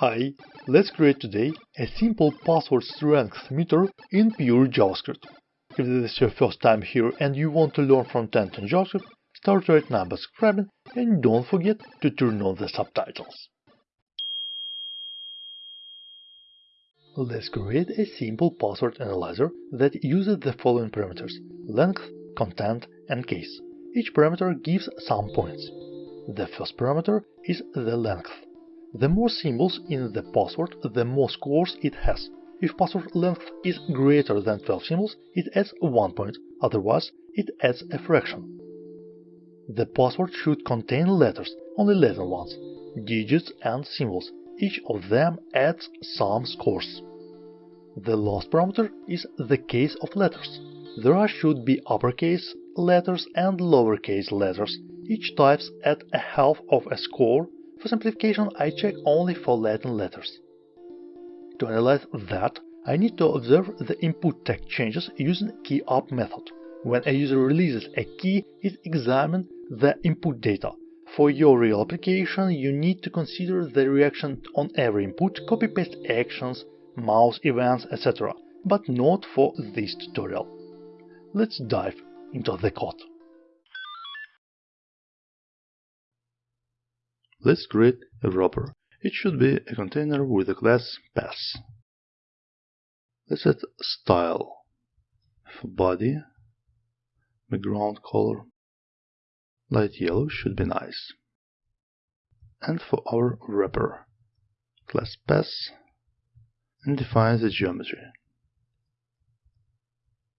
Hi, let's create today a simple password strength meter in pure JavaScript. If this is your first time here and you want to learn front-end in JavaScript, start right now by subscribing and don't forget to turn on the subtitles. Let's create a simple password analyzer that uses the following parameters length, content, and case. Each parameter gives some points. The first parameter is the length. The more symbols in the password, the more scores it has. If password length is greater than 12 symbols, it adds 1 point, otherwise it adds a fraction. The password should contain letters, only Latin ones, digits and symbols. Each of them adds some scores. The last parameter is the case of letters. There should be uppercase letters and lowercase letters. Each types add a half of a score for simplification, I check only for Latin letters. To analyze that, I need to observe the input tag changes using key-up method. When a user releases a key, it examines the input data. For your real application, you need to consider the reaction on every input, copy-paste actions, mouse events, etc., but not for this tutorial. Let's dive into the code. Let's create a wrapper. It should be a container with a class pass. Let's set style for body, background color, light yellow should be nice. And for our wrapper, class pass and define the geometry,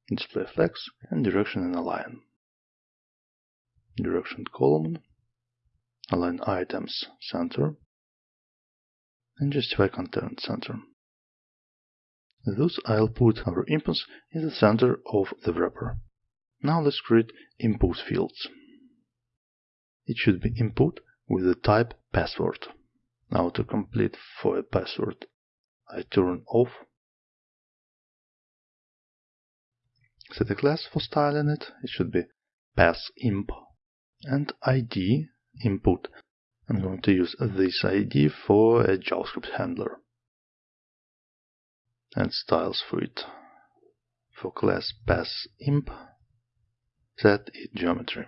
display flex and direction and align. Direction column align items center, and justify content center. Thus I'll put our inputs in the center of the wrapper. Now let's create input fields. It should be input with the type password. Now to complete for a password, I turn off. Set a class for styling it. It should be passImp and ID input. I'm going to use this ID for a JavaScript handler and styles for it. For class pass imp, set it geometry.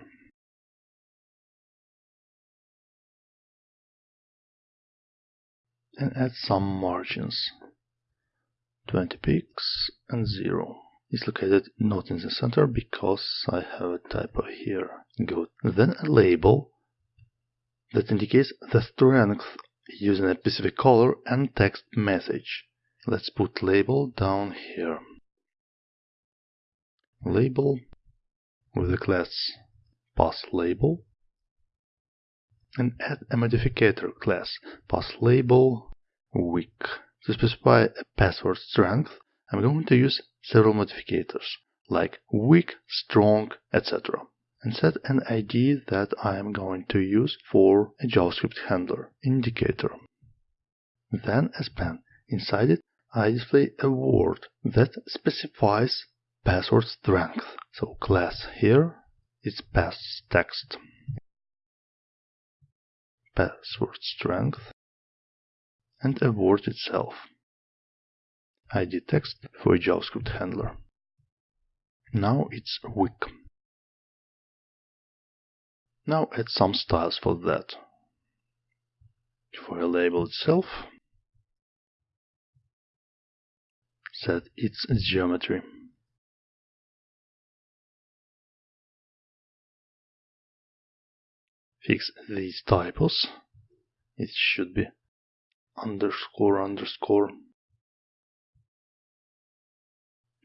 And add some margins. 20 pixels and 0 is located not in the center because I have a typo here. Good. Then a label that indicates the strength using a specific color and text message. Let's put label down here. Label with the class pass label and add a modifier class pass label weak. To specify a password strength, I'm going to use several modifiers like weak, strong, etc and set an ID that I am going to use for a JavaScript handler indicator. Then a span. Inside it, I display a word that specifies password strength. So class here is pass text. Password strength and a word itself. ID text for a JavaScript handler. Now it's weak. Now add some styles for that. For a label itself, set its geometry. Fix these typos. It should be underscore underscore.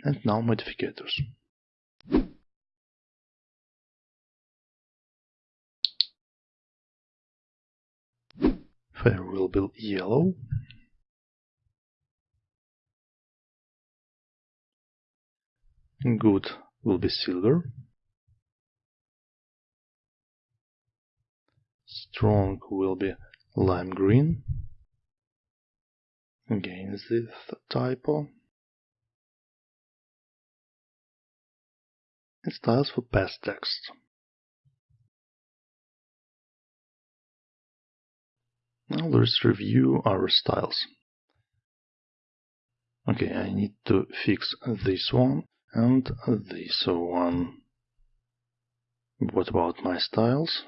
And now modifiers. Fair will be yellow. Good will be silver. Strong will be lime green. Again this typo. And styles for pass text. Now let's review our styles. Okay, I need to fix this one and this one. What about my styles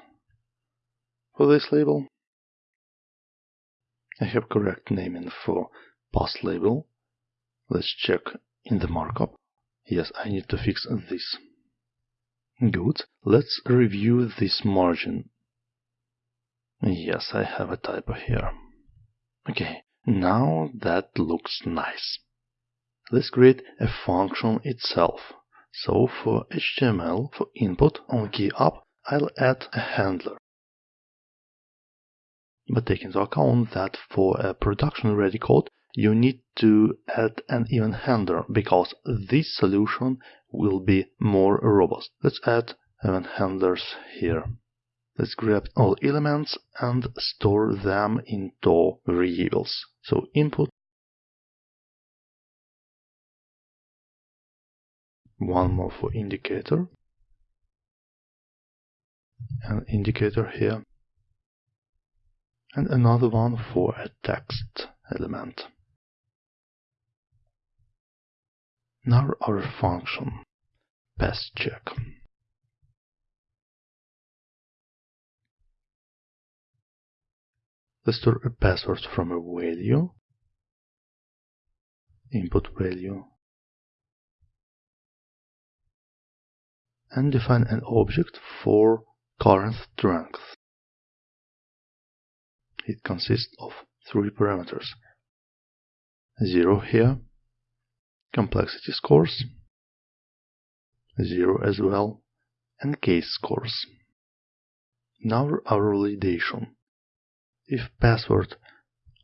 for this label? I have correct naming for pass label. Let's check in the markup. Yes, I need to fix this. Good. Let's review this margin. Yes, I have a typo here. Okay, now that looks nice. Let's create a function itself. So for HTML, for input on key up, I'll add a handler. But take into account that for a production ready code, you need to add an event handler because this solution will be more robust. Let's add event handlers here. Let's grab all elements and store them into variables. So input one more for indicator an indicator here and another one for a text element. Now our function pass check. Store a password from a value, input value, and define an object for current strength. It consists of three parameters. Zero here, complexity scores, zero as well, and case scores. Now our validation. If password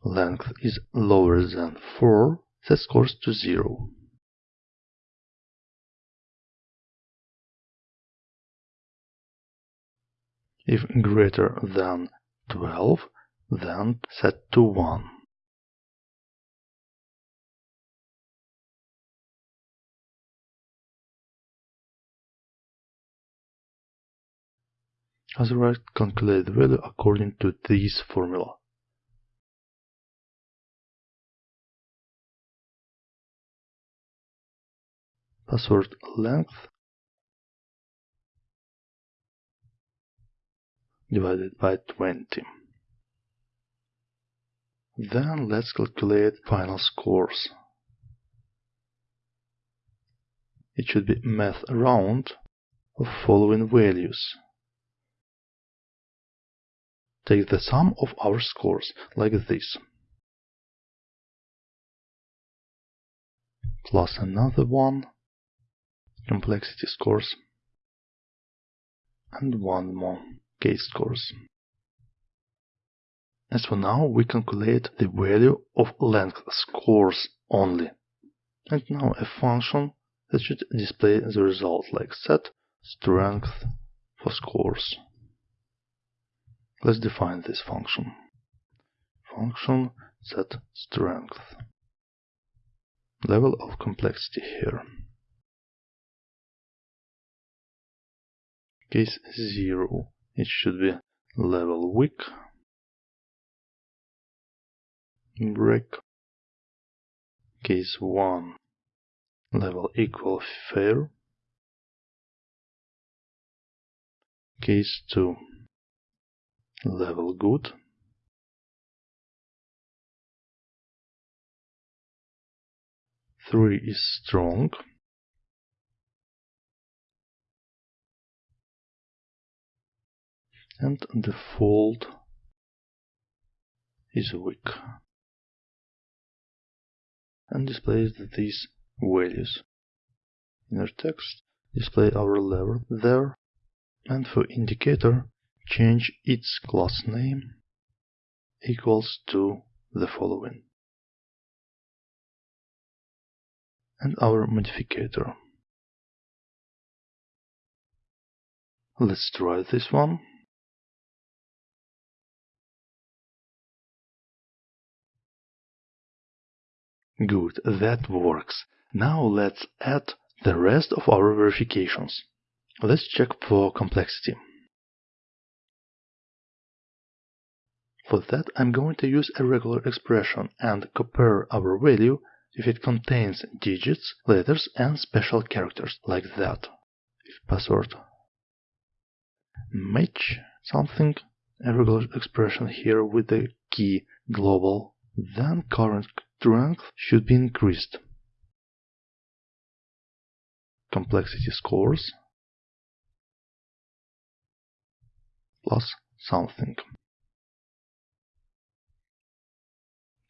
length is lower than 4, set scores to 0. If greater than 12, then set to 1. Otherwise, calculate the value according to this formula. Password length divided by 20. Then let's calculate final scores. It should be math round of following values. Take the sum of our scores like this. Plus another one, complexity scores, and one more case scores. As for now, we calculate the value of length scores only. And now a function that should display the result like set strength for scores. Let's define this function. Function set strength. Level of complexity here. Case 0. It should be level weak break case 1 level equal fair case 2 level good. Three is strong. And the fold is weak. And displays these values. Inner text display our level there. And for indicator change its class name equals to the following and our modificator. Let's try this one. Good, that works. Now let's add the rest of our verifications. Let's check for complexity. For that I'm going to use a regular expression and compare our value if it contains digits, letters and special characters, like that. If password match something, a regular expression here with the key global, then current strength should be increased. Complexity scores plus something.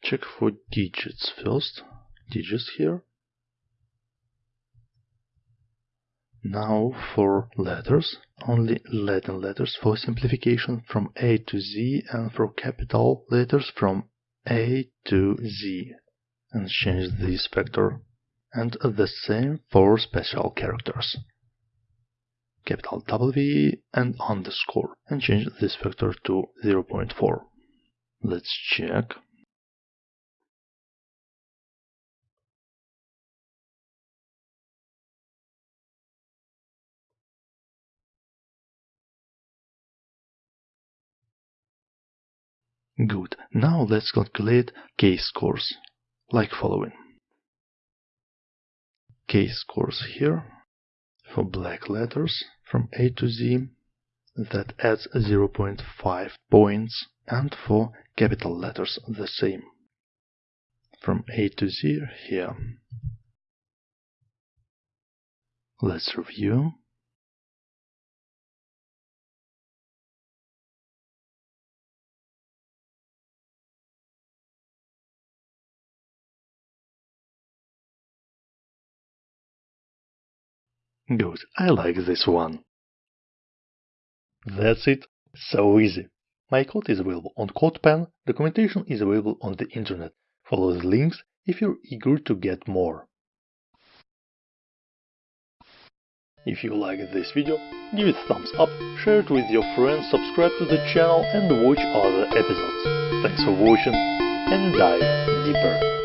Check for digits first. Digits here. Now for letters, only Latin letters for simplification from A to Z and for capital letters from A to Z. And change this factor. And the same for special characters. Capital W and underscore. And change this factor to 0.4. Let's check. Good. Now let's calculate case scores, like following. Case scores here for black letters from A to Z that adds 0.5 points and for capital letters the same from A to Z here. Let's review. Good, I like this one. That's it. So easy. My code is available on CodePen, documentation is available on the internet. Follow the links if you're eager to get more. If you liked this video, give it a thumbs up, share it with your friends, subscribe to the channel and watch other episodes. Thanks for watching and dive deeper.